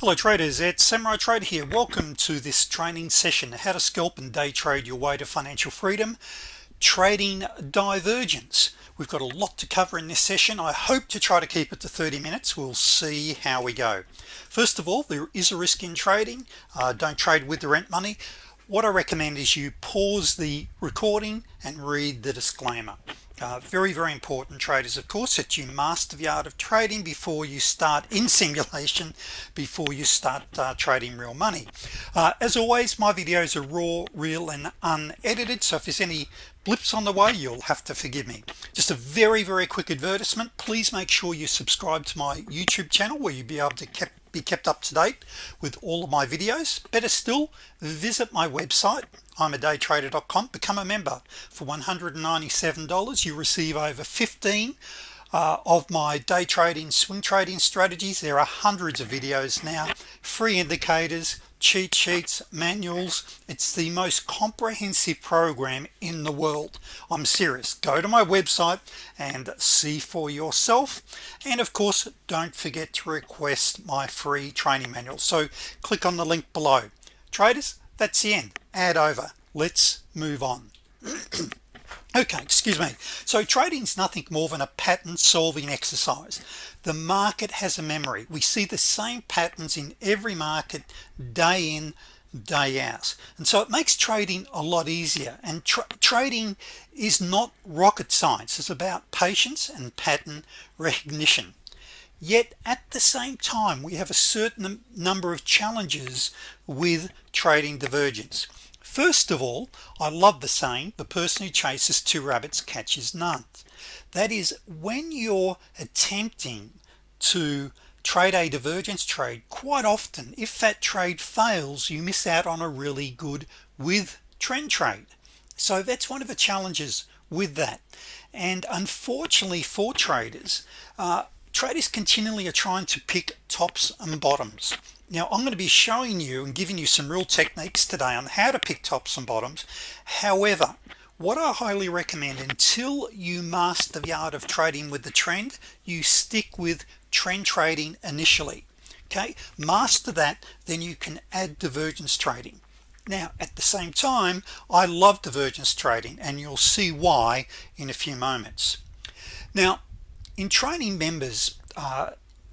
hello traders. It's Samurai Trader here. Welcome to this training session how to scalp and day trade your way to financial freedom trading divergence. We've got a lot to cover in this session. I hope to try to keep it to 30 minutes. We'll see how we go. First of all there is a risk in trading. Uh, don't trade with the rent money. What I recommend is you pause the recording and read the disclaimer uh, very very important traders of course that you master the art of trading before you start in simulation before you start uh, trading real money. Uh, as always my videos are raw real and unedited so if there's any blips on the way you'll have to forgive me. Just a very very quick advertisement. Please make sure you subscribe to my YouTube channel where you'll be able to keep be kept up to date with all of my videos. Better still visit my website I'm a daytrader.com become a member. For $197 you receive over 15 uh, of my day trading swing trading strategies. There are hundreds of videos now free indicators cheat sheets manuals. It's the most comprehensive program in the world. I'm serious. Go to my website and see for yourself. And of course don't forget to request my free training manual. So click on the link below. Traders that's the end. Add over. Let's move on. Okay excuse me. So trading is nothing more than a pattern solving exercise the market has a memory. We see the same patterns in every market day in day out. And so it makes trading a lot easier. And tra trading is not rocket science. It's about patience and pattern recognition. Yet at the same time we have a certain number of challenges with trading divergence. First of all I love the saying the person who chases two rabbits catches none that is when you're attempting to trade a divergence trade quite often if that trade fails you miss out on a really good with trend trade. So that's one of the challenges with that. And unfortunately for traders uh, traders continually are trying to pick tops and bottoms. Now I'm going to be showing you and giving you some real techniques today on how to pick tops and bottoms. However what I highly recommend until you master the art of trading with the trend you stick with trend trading initially okay? Master that then you can add divergence trading. Now at the same time I love divergence trading and you'll see why in a few moments. Now in training members uh,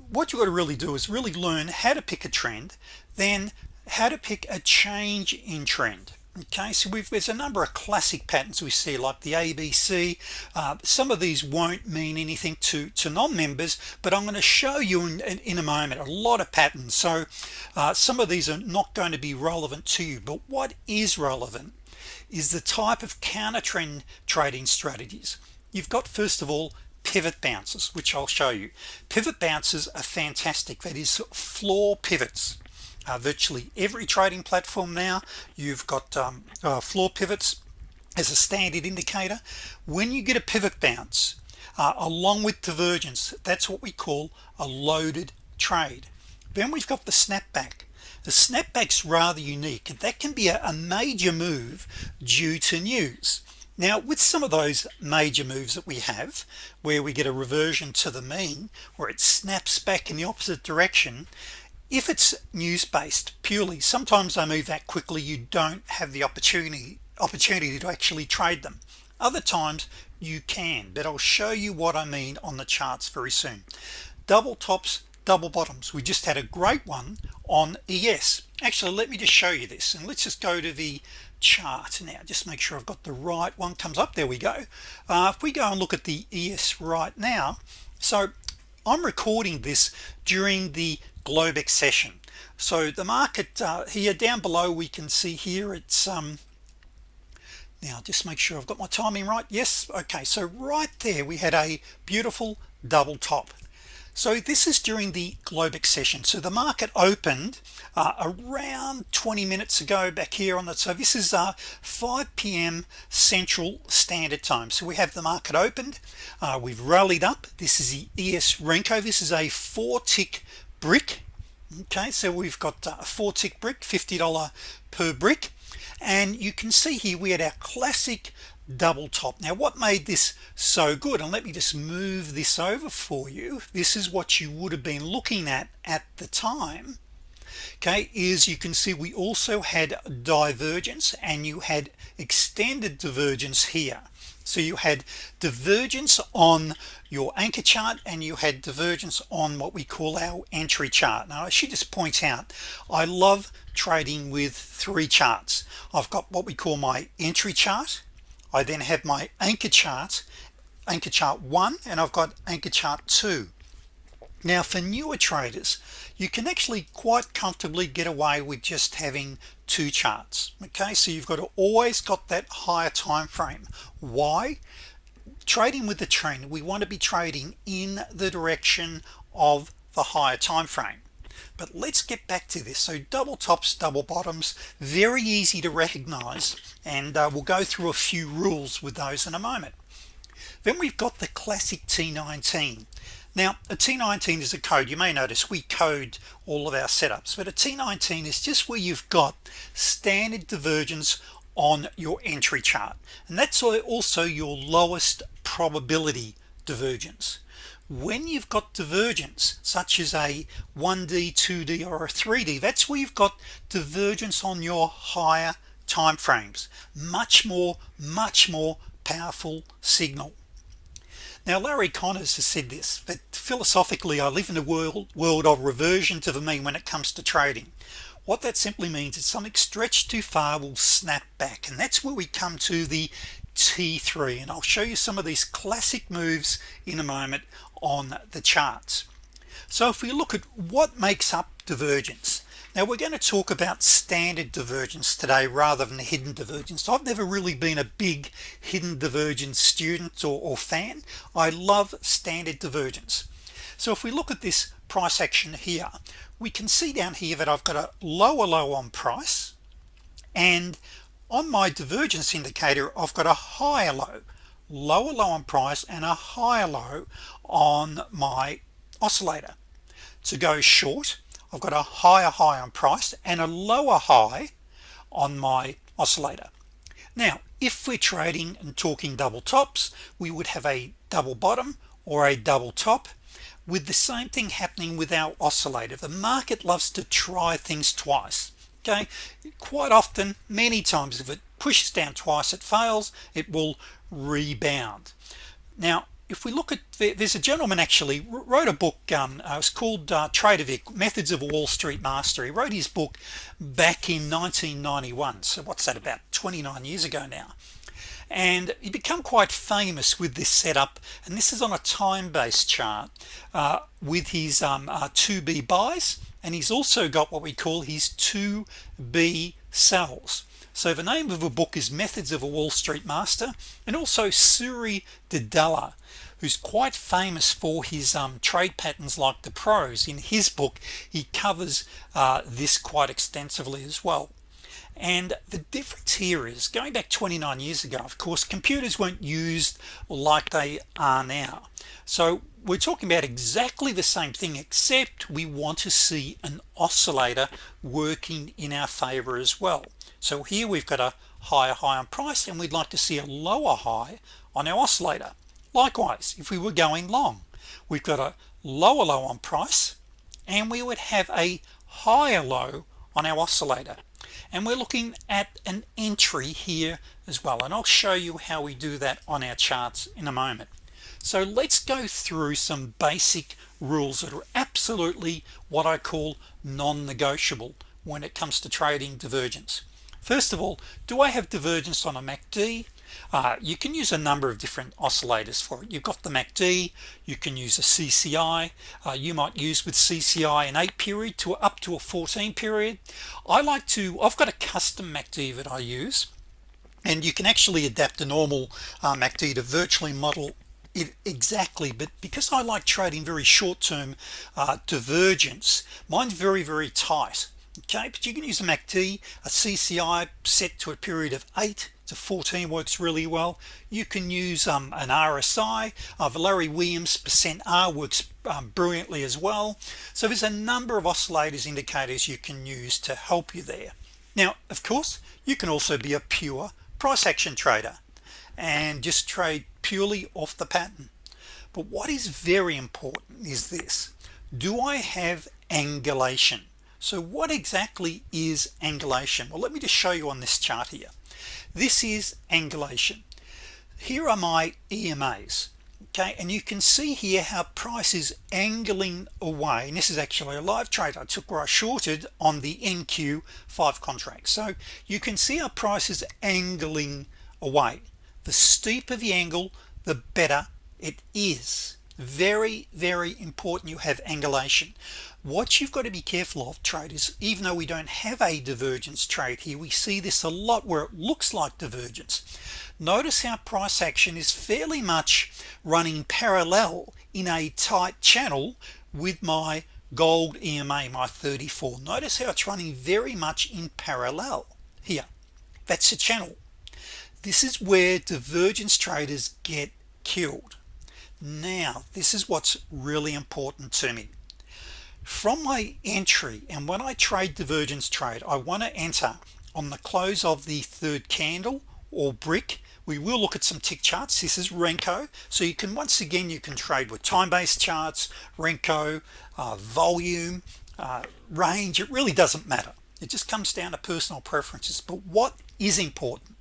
what you got to really do is really learn how to pick a trend then how to pick a change in trend okay so we've there's a number of classic patterns we see like the ABC uh, some of these won't mean anything to to non-members but I'm going to show you in, in, in, a moment a lot of patterns. So uh, some of these are not going to be relevant to you but what is relevant is the type of counter trend trading strategies. You've got first of all pivot bounces which I'll show you. Pivot bounces are fantastic. That is floor pivots uh, virtually every trading platform now. You've got um, uh, floor pivots as a standard indicator. When you get a pivot bounce uh, along with divergence that's what we call a loaded trade. Then we've got the snapback. The snapbacks rather unique that can be a, a major move due to news. Now with some of those major moves that we have where we get a reversion to the mean where it snaps back in the opposite direction if it's news-based purely sometimes I move that quickly you don't have the opportunity opportunity to actually trade them. Other times you can but I'll show you what I mean on the charts very soon. Double tops double bottoms. We just had a great one on ES actually let me just show you this and let's just go to the chart now. Just make sure I've got the right one. Comes up there we go. Uh, if we go and look at the ES right now so I'm recording this during the Globex session so the market uh, here down below we can see here it's um now just make sure I've got my timing right. Yes okay so right there we had a beautiful double top. So this is during the Globex session so the market opened uh, around 20 minutes ago back here on the so this is uh 5 p.m. Central Standard Time. So we have the market opened uh, we've rallied up. This is the ES Renko. This is a four tick brick. Okay so we've got uh, a four tick brick $50 per brick. And you can see here we had our classic double top. Now what made this so good? And let me just move this over for you. This is what you would have been looking at at the time. Okay is you can see we also had divergence and you had extended divergence here so you had divergence on your anchor chart and you had divergence on what we call our entry chart. Now should just point out I love trading with three charts. I've got what we call my entry chart. I then have my anchor chart anchor chart one and I've got anchor chart two. Now for newer traders you can actually quite comfortably get away with just having two charts okay? So you've got to always got that higher time frame. Why? Trading with the trend we want to be trading in the direction of the higher time frame. But let's get back to this. So double tops double bottoms very easy to recognize and uh, we'll go through a few rules with those in a moment. Then we've got the classic T19 now a T19 is a code. You may notice we code all of our setups but a T19 is just where you've got standard divergence on your entry chart and that's also your lowest probability divergence. When you've got divergence such as a 1d 2d or a 3d that's where you've got divergence on your higher time frames much more much more powerful signal now Larry Connors has said this but philosophically I live in a world world of reversion to the mean when it comes to trading. What that simply means is something stretched too far will snap back and that's where we come to the T3 and I'll show you some of these classic moves in a moment on the charts. So if we look at what makes up divergence now we're going to talk about standard divergence today rather than hidden divergence. I've never really been a big hidden divergence student or, or fan. I love standard divergence. So if we look at this price action here we can see down here that I've got a lower low on price and on my divergence indicator I've got a higher low lower low on price and a higher low on my oscillator. To go short I've got a higher high on price and a lower high on my oscillator. Now if we're trading and talking double tops we would have a double bottom or a double top with the same thing happening with our oscillator. The market loves to try things twice okay? Quite often many times if it pushes down twice it fails it will rebound. Now if we look at there's a gentleman actually wrote a book um, uh, it was called uh, Trader Vic Methods of Wall Street Master he wrote his book back in 1991 so what's that about 29 years ago now. And he become quite famous with this setup and this is on a time-based chart uh, with his um, uh, 2b buys and he's also got what we call his 2b sells so the name of the book is methods of a Wall Street master and also Suri Duddella who's quite famous for his um, trade patterns like the pros in his book he covers uh, this quite extensively as well. And the difference here is going back 29 years ago of course computers weren't used like they are now. So we're talking about exactly the same thing except we want to see an oscillator working in our favor as well so here we've got a higher high on price and we'd like to see a lower high on our oscillator. Likewise if we were going long we've got a lower low on price and we would have a higher low on our oscillator. And we're looking at an entry here as well and I'll show you how we do that on our charts in a moment. So let's go through some basic rules that are absolutely what I call non-negotiable when it comes to trading divergence first of all do I have divergence on a MACD uh, you can use a number of different oscillators for it. You've got the MACD you can use a CCI uh, you might use with CCI an 8 period to up to a 14 period. I like to I've got a custom MACD that I use and you can actually adapt a normal uh, MACD to virtually model it exactly but because I like trading very short-term uh, divergence mine's very very tight okay but you can use a MACD a CCI set to a period of 8 to 14 works really well. You can use um, an RSI uh, Larry Williams percent R works um, brilliantly as well. So there's a number of oscillators indicators you can use to help you there. Now of course you can also be a pure price action trader and just trade purely off the pattern. But what is very important is this. Do I have angulation so what exactly is angulation? Well let me just show you on this chart here. This is angulation. Here are my EMAs okay? And you can see here how price is angling away. And this is actually a live trade I took where I shorted on the NQ5 contract. So you can see our price is angling away. The steeper the angle the better it is very very important you have angulation. What you've got to be careful of traders even though we don't have a divergence trade here we see this a lot where it looks like divergence. Notice how price action is fairly much running parallel in a tight channel with my gold EMA my 34 notice how it's running very much in parallel here. That's a channel. This is where divergence traders get killed now this is what's really important to me. From my entry and when I trade divergence trade I want to enter on the close of the third candle or brick. We will look at some tick charts. This is Renko. So you can once again you can trade with time-based charts Renko uh, volume uh, range. It really doesn't matter. It just comes down to personal preferences. But what is important?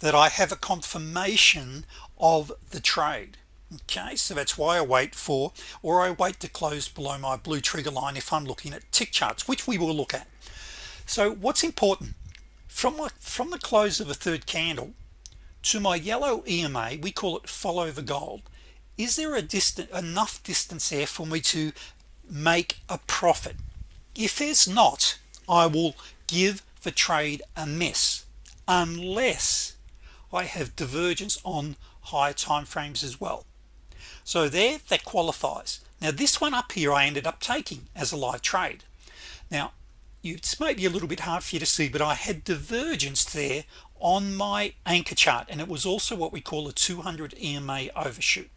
That I have a confirmation of the trade okay so that's why I wait for or I wait to close below my blue trigger line if I'm looking at tick charts which we will look at. So what's important from my, from the close of a third candle to my yellow EMA we call it follow the gold is there a distant enough distance there for me to make a profit? If there's not I will give the trade a miss unless I have divergence on higher time frames as well so there that qualifies. Now this one up here I ended up taking as a live trade. Now it's maybe a little bit hard for you to see but I had divergence there on my anchor chart and it was also what we call a 200 EMA overshoot.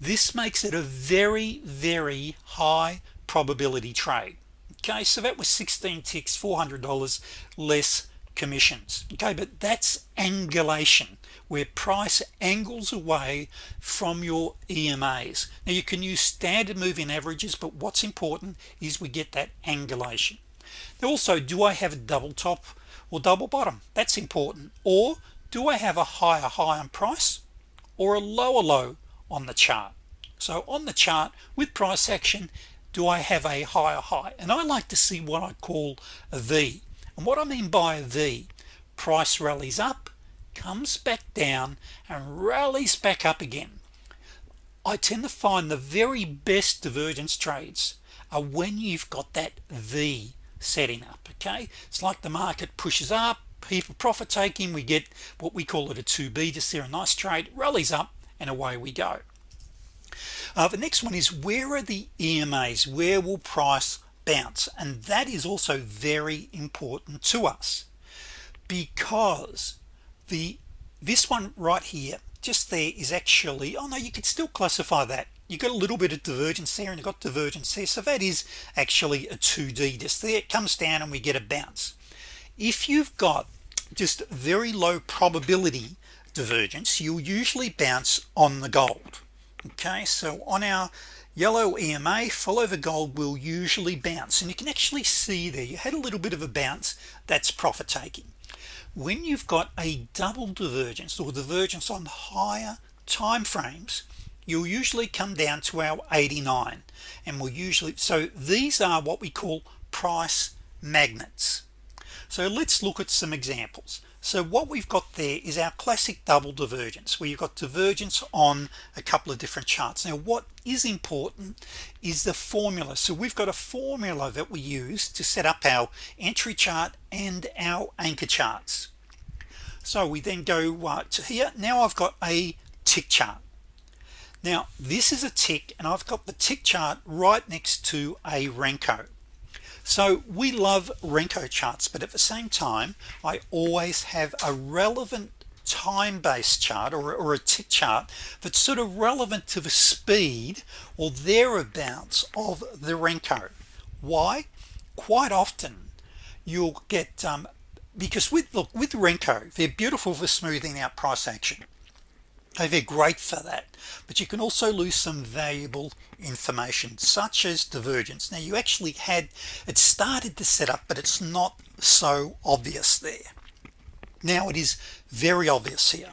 This makes it a very very high probability trade. Okay so that was 16 ticks $400 less commissions. Okay but that's angulation where price angles away from your EMAs now you can use standard moving averages but what's important is we get that angulation. Also do I have a double top or double bottom? That's important. Or do I have a higher high on price or a lower low on the chart? So on the chart with price action do I have a higher high? And I like to see what I call a V. And what I mean by a V price rallies up comes back down and rallies back up again. I tend to find the very best divergence trades are when you've got that V setting up okay? It's like the market pushes up people profit taking we get what we call it a 2b just there a nice trade rallies up and away we go. Uh, the next one is where are the EMAs where will price bounce? And that is also very important to us because the this one right here just there is actually oh no you could still classify that. You got a little bit of divergence there and you got divergence there. So that is actually a 2d just there it comes down and we get a bounce. If you've got just very low probability divergence you'll usually bounce on the gold. Okay so on our yellow EMA follow the gold will usually bounce. And you can actually see there you had a little bit of a bounce that's profit taking when you've got a double divergence or divergence on higher time frames you'll usually come down to our 89 and we'll usually so these are what we call price magnets. So let's look at some examples so what we've got there is our classic double divergence where you've got divergence on a couple of different charts. Now what is important is the formula. So we've got a formula that we use to set up our entry chart and our anchor charts. So we then go uh, to here. Now I've got a tick chart. Now this is a tick and I've got the tick chart right next to a Renko so we love Renko charts but at the same time I always have a relevant time-based chart or, or a tick chart that's sort of relevant to the speed or thereabouts of the Renko. Why? Quite often you'll get um, because with look with Renko they're beautiful for smoothing out price action they're great for that. But you can also lose some valuable information such as divergence. Now you actually had it started to set up but it's not so obvious there. Now it is very obvious here.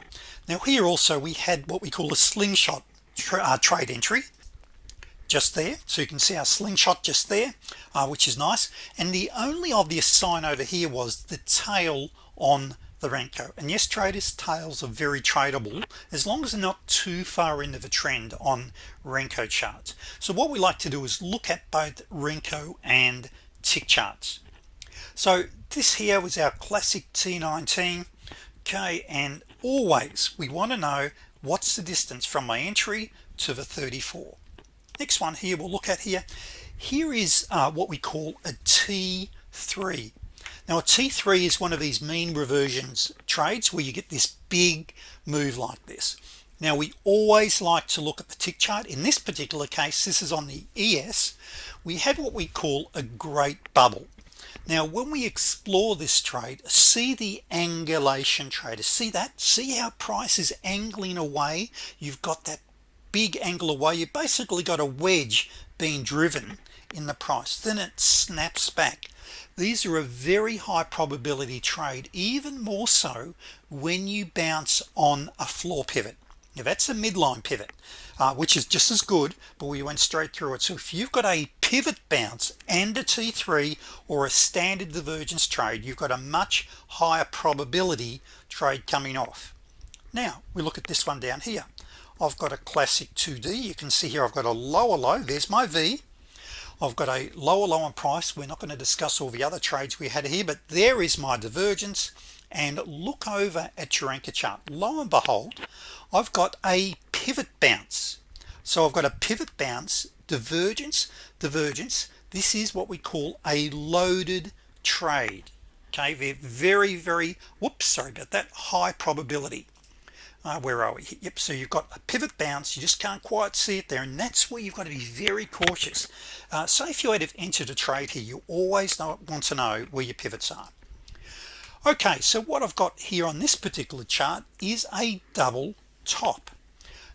Now here also we had what we call a slingshot tra uh, trade entry just there. So you can see our slingshot just there uh, which is nice. And the only obvious sign over here was the tail on the Renko and yes traders tails are very tradable as long as they're not too far into the trend on Renko charts. So what we like to do is look at both Renko and tick charts. So this here was our classic T19 okay and always we want to know what's the distance from my entry to the 34 next one here we'll look at here. Here is uh, what we call a t3 now t3 is one of these mean reversions trades where you get this big move like this. Now we always like to look at the tick chart. In this particular case this is on the ES we had what we call a great bubble. Now when we explore this trade see the angulation trader see that? See how price is angling away? You've got that big angle away. You basically got a wedge being driven in the price. Then it snaps back these are a very high probability trade even more so when you bounce on a floor pivot. Now that's a midline pivot uh, which is just as good but we went straight through it. So if you've got a pivot bounce and a t3 or a standard divergence trade you've got a much higher probability trade coming off. Now we look at this one down here. I've got a classic 2d you can see here I've got a lower low. There's my V I've got a lower low on price. We're not going to discuss all the other trades we had here but there is my divergence. And look over at your anchor chart. Lo and behold I've got a pivot bounce. So I've got a pivot bounce divergence divergence. This is what we call a loaded trade. Okay very very whoops sorry about that high probability uh, where are we? Yep so you've got a pivot bounce you just can't quite see it there and that's where you've got to be very cautious. Uh, so if you had entered a trade here you always want to know where your pivots are. Okay so what I've got here on this particular chart is a double top.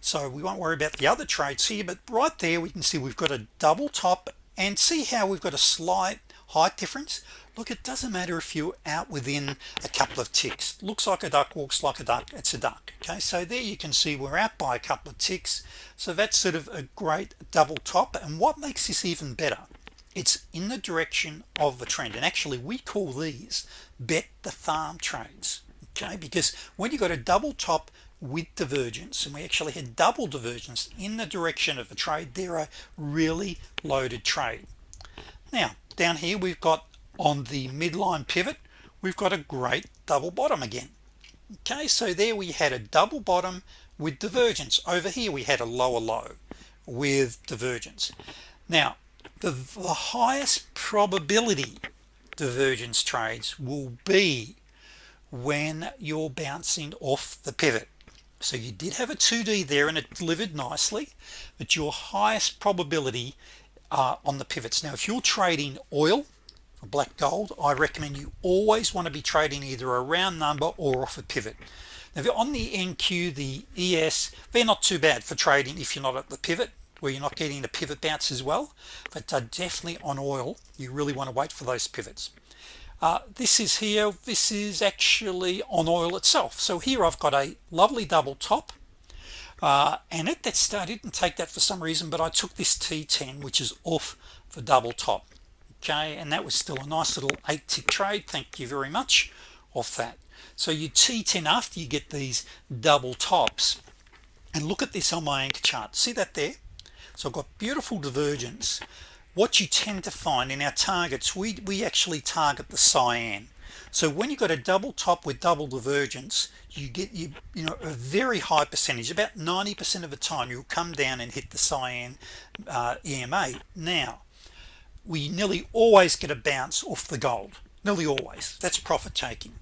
So we won't worry about the other trades here but right there we can see we've got a double top and see how we've got a slight height difference look it doesn't matter if you're out within a couple of ticks. Looks like a duck walks like a duck it's a duck okay? So there you can see we're out by a couple of ticks. So that's sort of a great double top. And what makes this even better? It's in the direction of the trend. And actually we call these bet the farm trades okay? Because when you got a double top with divergence and we actually had double divergence in the direction of the trade they're a really loaded trade. Now down here we've got on the midline pivot we've got a great double bottom again. Okay so there we had a double bottom with divergence. Over here we had a lower low with divergence. Now the, the highest probability divergence trades will be when you're bouncing off the pivot. So you did have a 2d there and it delivered nicely but your highest probability uh, on the pivots. Now if you're trading oil black gold I recommend you always want to be trading either a round number or off a pivot. Now on the NQ the ES they're not too bad for trading if you're not at the pivot where you're not getting the pivot bounce as well but uh, definitely on oil. You really want to wait for those pivots. Uh, this is here. This is actually on oil itself. So here I've got a lovely double top uh, and it that's I didn't take that for some reason but I took this T10 which is off the double top okay and that was still a nice little eight tick trade. Thank you very much off that. So you T10 after you get these double tops. And look at this on my anchor chart. See that there? So I've got beautiful divergence. What you tend to find in our targets we we actually target the cyan. So when you've got a double top with double divergence you get you you know a very high percentage. About 90% of the time you'll come down and hit the cyan uh, EMA now we nearly always get a bounce off the gold. Nearly always. That's profit taking.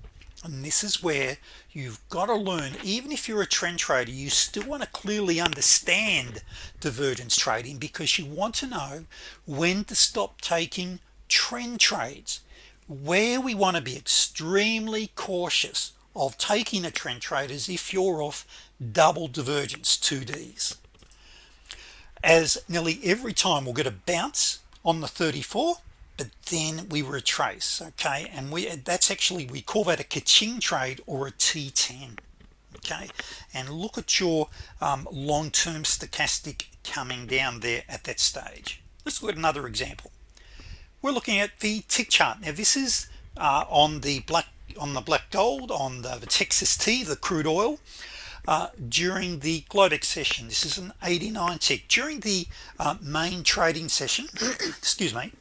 And this is where you've got to learn even if you're a trend trader you still want to clearly understand divergence trading because you want to know when to stop taking trend trades. Where we want to be extremely cautious of taking a trend trade is if you're off double divergence 2Ds as nearly every time we'll get a bounce on the 34 but then we retrace okay? And we that's actually we call that a kaching trade or a t10 okay? And look at your um, long-term stochastic coming down there at that stage. Let's look at another example. We're looking at the tick chart. Now this is uh, on the black on the black gold on the, the Texas T the crude oil uh, during the Globex session. This is an 89 tick. During the uh, main trading session excuse me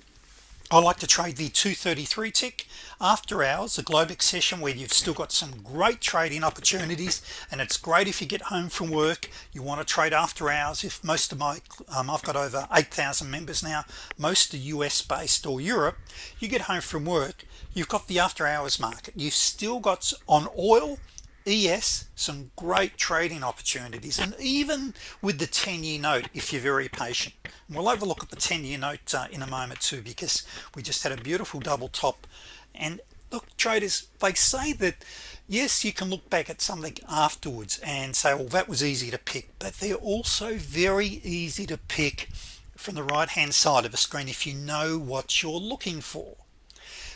I like to trade the 233 tick. After hours the Globex session where you've still got some great trading opportunities and it's great if you get home from work you want to trade after hours. If most of my um, I've got over 8,000 members now most are US based or Europe you get home from work you've got the after hours market. You've still got on oil ES some great trading opportunities. And even with the 10-year note if you're very patient. We'll have a look at the 10-year note uh, in a moment too because we just had a beautiful double top. And look traders they say that yes you can look back at something afterwards and say well that was easy to pick. But they're also very easy to pick from the right hand side of a screen if you know what you're looking for.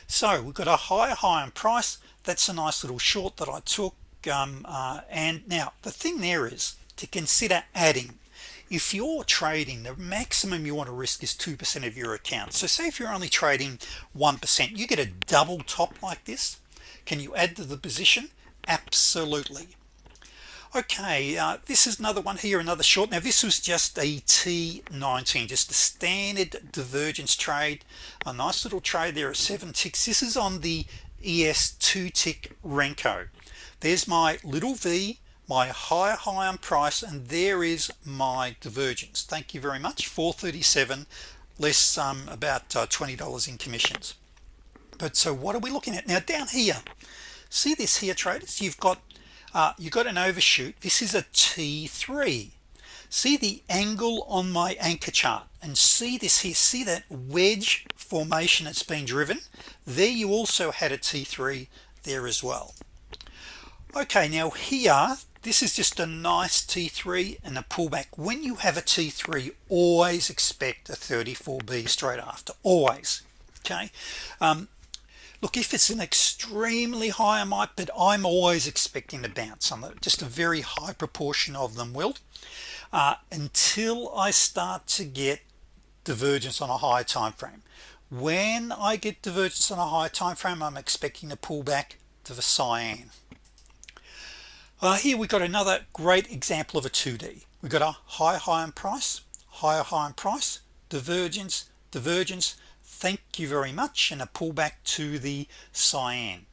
So we've got a higher high on price. That's a nice little short that I took um, uh, and now the thing there is to consider adding if you're trading the maximum you want to risk is 2% of your account. So say if you're only trading 1% you get a double top like this. Can you add to the position? Absolutely. Okay uh, this is another one here another short. Now this was just a t19 just a standard divergence trade. A nice little trade there at seven ticks. This is on the ES2 tick Renko there's my little v my higher high on price and there is my divergence. Thank you very much. 437 less um, about uh, $20 in commissions. But so what are we looking at? Now down here see this here traders? You've got uh, you got an overshoot. This is a t3 see the angle on my anchor chart? And see this here. See that wedge formation that's been driven? There you also had a t3 there as well okay now here this is just a nice t3 and a pullback. When you have a t3 always expect a 34b straight after always okay? Um, look if it's an extremely high I might but I'm always expecting to bounce. On it just a very high proportion of them will. Uh, until I start to get divergence on a high time frame. When I get divergence on a high time frame I'm expecting to pull back to the cyan uh, here we've got another great example of a 2d We've got a high high in price higher high in price divergence divergence thank you very much and a pullback to the cyan.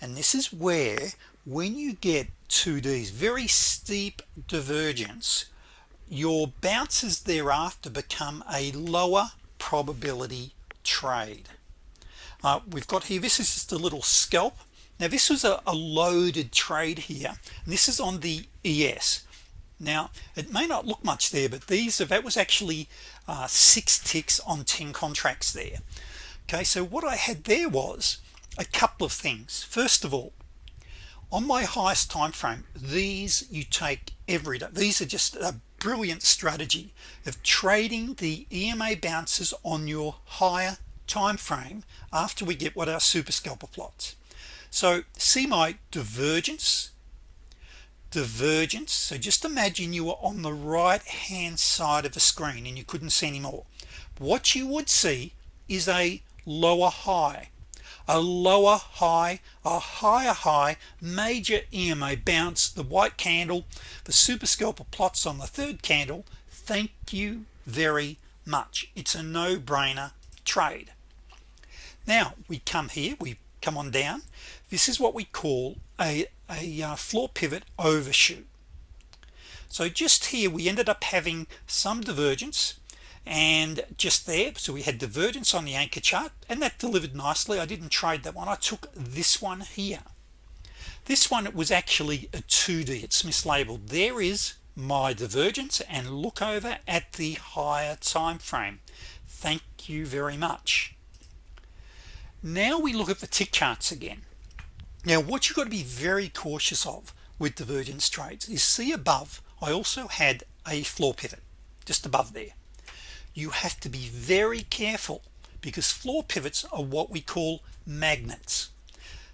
And this is where when you get 2ds very steep divergence your bounces thereafter become a lower probability trade. Uh, we've got here this is just a little scalp now this was a, loaded trade here. And this is on the ES now it may not look much there but these are that was actually uh, six ticks on 10 contracts there. Okay so what I had there was a couple of things. First of all on my highest time frame these you take every day. These are just a brilliant strategy of trading the EMA bounces on your higher time frame after we get what our super scalper plots so see my divergence divergence. So just imagine you were on the right hand side of the screen and you couldn't see anymore what you would see is a lower high. A lower high a higher high major EMA bounce the white candle. The super scalper plots on the third candle. Thank you very much. It's a no-brainer trade. Now we come here. We come on down. This is what we call a, a uh, floor pivot overshoot. So just here we ended up having some divergence and just there so we had divergence on the anchor chart and that delivered nicely. I didn't trade that one. I took this one here. This one was actually a 2d it's mislabeled. There is my divergence and look over at the higher time frame. Thank you very much now we look at the tick charts again. Now what you've got to be very cautious of with divergence trades is see above I also had a floor pivot just above there. You have to be very careful because floor pivots are what we call magnets.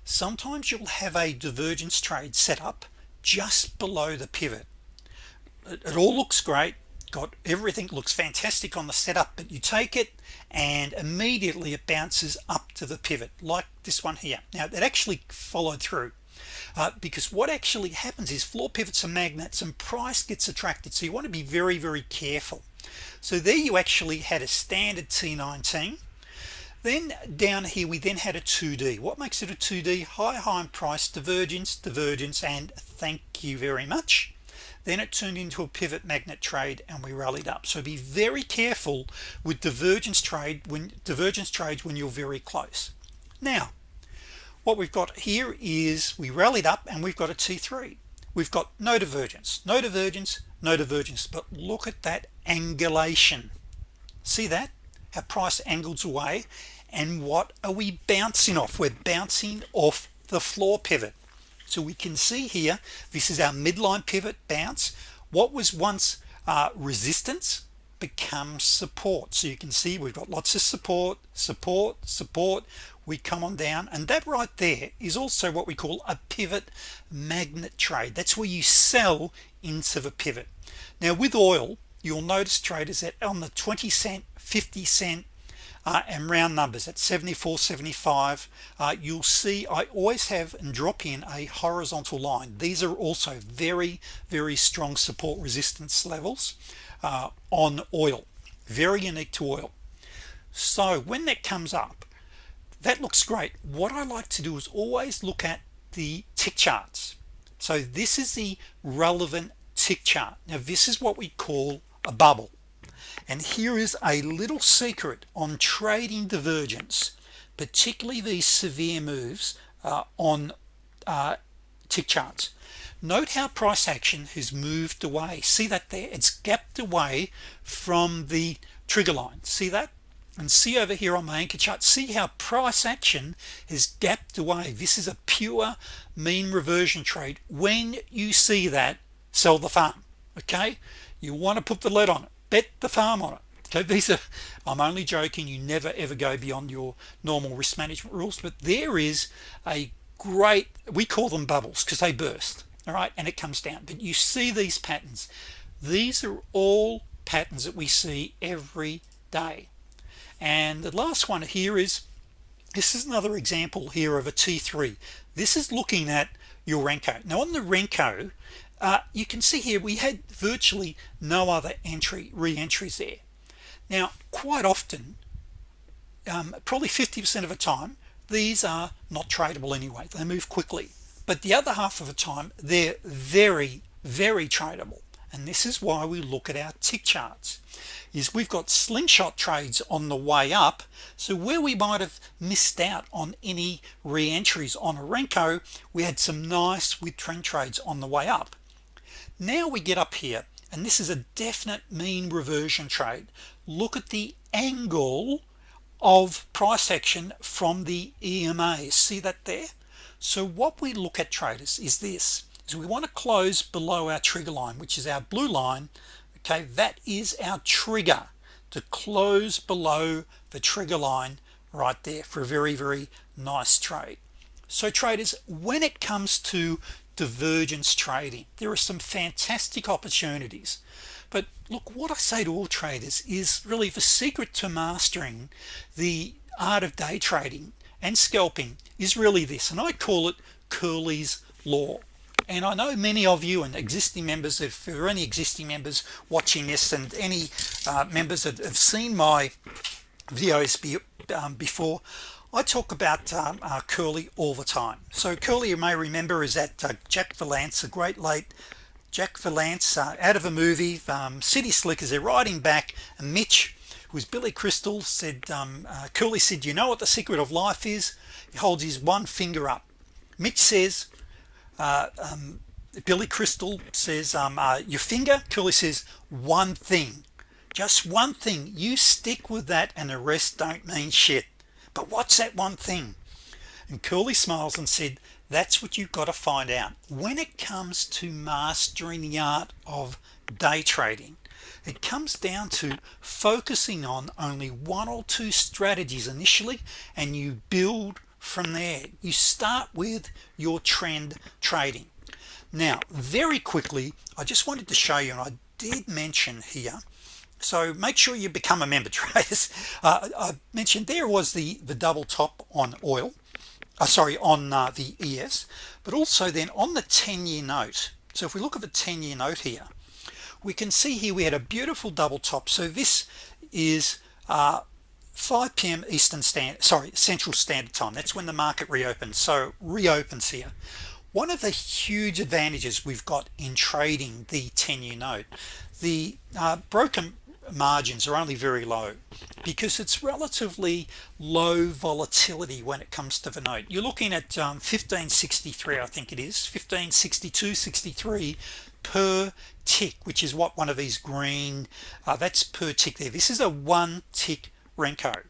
Sometimes you'll have a divergence trade set up just below the pivot. It, all looks great got everything looks fantastic on the setup but you take it and immediately it bounces up to the pivot like this one here. Now that actually followed through uh, because what actually happens is floor pivots are magnets and price gets attracted so you want to be very very careful. So there you actually had a standard T19 then down here we then had a 2d what makes it a 2d high high price divergence divergence and thank you very much then it turned into a pivot magnet trade and we rallied up. So be very careful with divergence trade when divergence trades when you're very close. Now what we've got here is we rallied up and we've got a t3 we've got no divergence no divergence no divergence. But look at that angulation. See that? How price angles away and what are we bouncing off? We're bouncing off the floor pivot so we can see here this is our midline pivot bounce. What was once uh, resistance becomes support. So you can see we've got lots of support support support. We come on down and that right there is also what we call a pivot magnet trade. That's where you sell into the pivot. Now with oil you'll notice traders that on the 20 cent 50 cent uh, and round numbers at 74 75 uh, you'll see I always have and drop in a horizontal line. These are also very very strong support resistance levels uh, on oil. Very unique to oil. So when that comes up that looks great. What I like to do is always look at the tick charts. So this is the relevant tick chart. Now this is what we call a bubble and here is a little secret on trading divergence particularly these severe moves uh, on uh, tick charts. Note how price action has moved away. See that there? It's gapped away from the trigger line. See that? And see over here on my anchor chart see how price action has gapped away. This is a pure mean reversion trade. When you see that sell the farm okay? You want to put the lead on it bet the farm on it. Okay these are I'm only joking you never ever go beyond your normal risk management rules but there is a great we call them bubbles because they burst all right and it comes down. But you see these patterns. These are all patterns that we see every day. And the last one here is this is another example here of a t3 this is looking at your Renko. Now on the Renko uh, you can see here we had virtually no other entry re-entries there. Now quite often um, probably 50% of the time these are not tradable anyway. They move quickly. But the other half of the time they're very very tradable. And this is why we look at our tick charts is we've got slingshot trades on the way up. So where we might have missed out on any re-entries on a Renko we had some nice with trend trades on the way up now we get up here and this is a definite mean reversion trade. Look at the angle of price action from the EMA see that there? So what we look at traders is this. Is we want to close below our trigger line which is our blue line. Okay that is our trigger to close below the trigger line right there for a very very nice trade. So traders when it comes to divergence trading. There are some fantastic opportunities. But look what I say to all traders is really the secret to mastering the art of day trading and scalping is really this and I call it Curly's law. And I know many of you and existing members if there are any existing members watching this and any uh, members that have seen my videos be, um, before I talk about um, uh, Curly all the time. So Curly you may remember is that uh, Jack Palance a great late Jack Palance uh, out of a movie um, City Slickers. They're riding back and Mitch who's Billy Crystal said um, uh, Curly said you know what the secret of life is? He holds his one finger up. Mitch says uh, um, Billy Crystal says um, uh, your finger? Curly says one thing. Just one thing. You stick with that and the rest don't mean shit but what's that one thing? And Curly smiles and said that's what you've got to find out. When it comes to mastering the art of day trading it comes down to focusing on only one or two strategies initially and you build from there. You start with your trend trading. Now very quickly I just wanted to show you and I did mention here so make sure you become a member traders uh, I mentioned there was the the double top on oil uh, sorry on uh, the ES but also then on the 10-year note so if we look at the 10-year note here we can see here we had a beautiful double top. So this is uh, 5 p.m. Eastern Standard sorry Central Standard Time. That's when the market reopens. So reopens here. One of the huge advantages we've got in trading the 10-year note the uh, broken margins are only very low because it's relatively low volatility when it comes to the note. You're looking at um, 1563 I think it is 1562 63 per tick which is what one of these green uh, that's per tick there. This is a one tick Renko.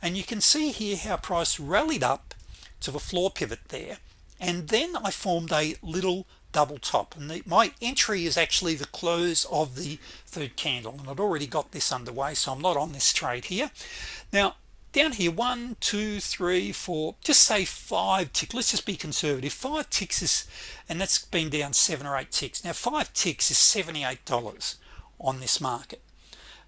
And you can see here how price rallied up to the floor pivot there. And then I formed a little double top. And the, my entry is actually the close of the third candle and I'd already got this underway so I'm not on this trade here. Now down here one two three four just say five tick let's just be conservative. Five ticks is and that's been down seven or eight ticks. Now five ticks is $78 on this market.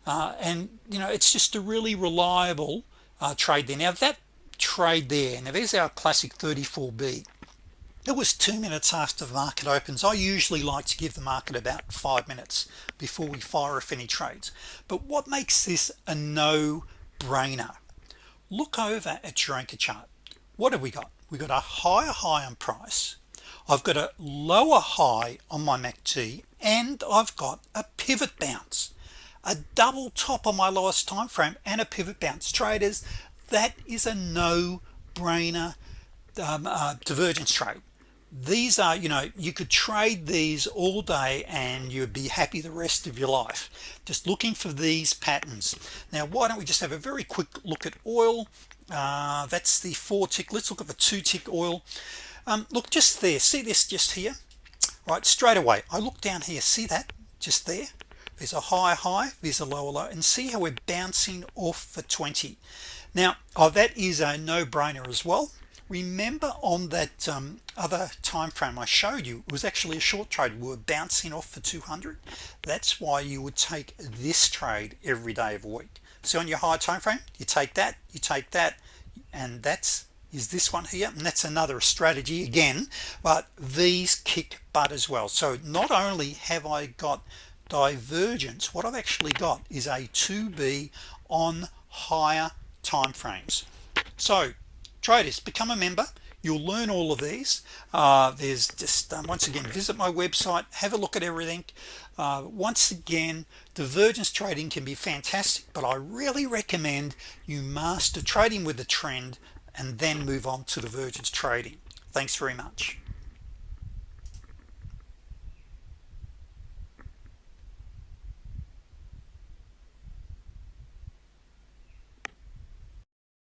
Uh, and you know it's just a really reliable uh, trade there. Now that trade there now there's our classic 34b it was two minutes after the market opens. I usually like to give the market about five minutes before we fire off any trades. But what makes this a no-brainer? Look over at your anchor chart. What have we got? We got a higher high on price. I've got a lower high on my MACD and I've got a pivot bounce. A double top on my lowest time frame and a pivot bounce. Traders that is a no-brainer um, uh, divergence trade these are you know you could trade these all day and you'd be happy the rest of your life. Just looking for these patterns. Now why don't we just have a very quick look at oil? Uh, that's the four tick. Let's look at the two tick oil. Um, look just there. See this just here? Right straight away. I look down here. See that? Just there? There's a high high there's a lower low. And see how we're bouncing off for 20 now oh that is a no-brainer as well remember on that um, other time frame I showed you it was actually a short trade. We were bouncing off for 200 that's why you would take this trade every day of a week. So on your high time frame you take that you take that and that's is this one here? And that's another strategy again but these kick butt as well. So not only have I got divergence what I've actually got is a 2b on higher time frames. So traders become a member. You'll learn all of these. Uh, there's just um, once again visit my website. Have a look at everything. Uh, once again divergence trading can be fantastic but I really recommend you master trading with the trend and then move on to divergence trading. Thanks very much